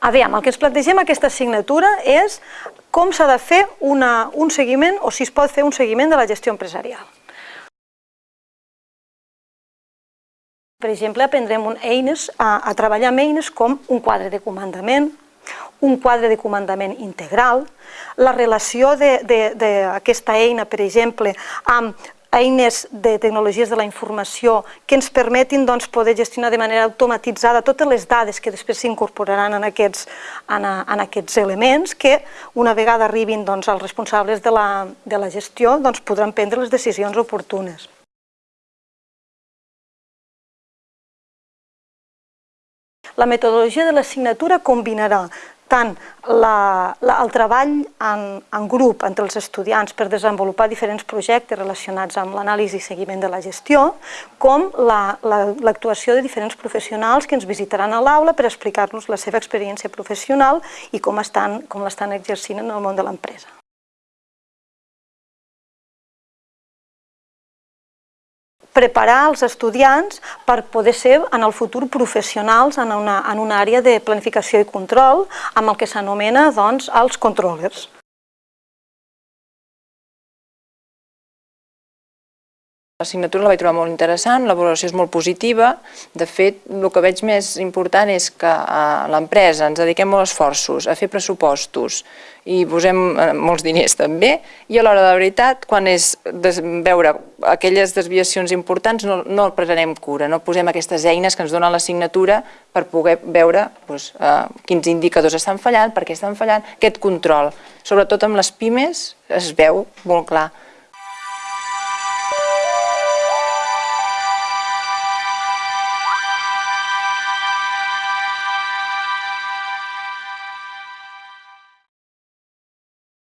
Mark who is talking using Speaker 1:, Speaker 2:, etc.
Speaker 1: Aviam, el que ens plantegem aquesta assignatura és com s'ha de fer una, un seguiment o si es pot fer un seguiment de la gestió empresarial. Per exemple, aprendrem eines, a, a treballar amb eines com un quadre de comandament, un quadre de comandament integral, la relació d'aquesta eina, per exemple, amb eines de tecnologies de la informació que ens permetin doncs, poder gestionar de manera automatitzada totes les dades que després s'incorporaran en, aquests, en, en aquests elements que una vegada arribin doncs, als responsables de la, de la gestió doncs, podran prendre les decisions oportunes. La metodologia de l'assignatura combinarà tant la, la, el treball en, en grup entre els estudiants per desenvolupar diferents projectes relacionats amb l'anàlisi i seguiment de la gestió, com l'actuació la, la, de diferents professionals que ens visitaran a l'aula per explicar-nos la seva experiència professional i com estan, com l'estan exercint en el món de l'empresa. Preparar els estudiants per poder ser en el futur professionals en una, en una àrea de planificació i control amb el que s'anomena doncs, els controllers.
Speaker 2: L'assignatura la vaig trobar molt interessant, la valoració és molt positiva. De fet, el que veig més important és que a l'empresa ens dediquem molts esforços a fer pressupostos i posem eh, molts diners també, i a l'hora de la veritat, quan és veure aquelles desviacions importants, no, no el prenem cura, no posem aquestes eines que ens donen l'assignatura per poder veure doncs, eh, quins indicadors estan fallant, per què estan fallant, aquest control. Sobretot amb les pimes es veu molt clar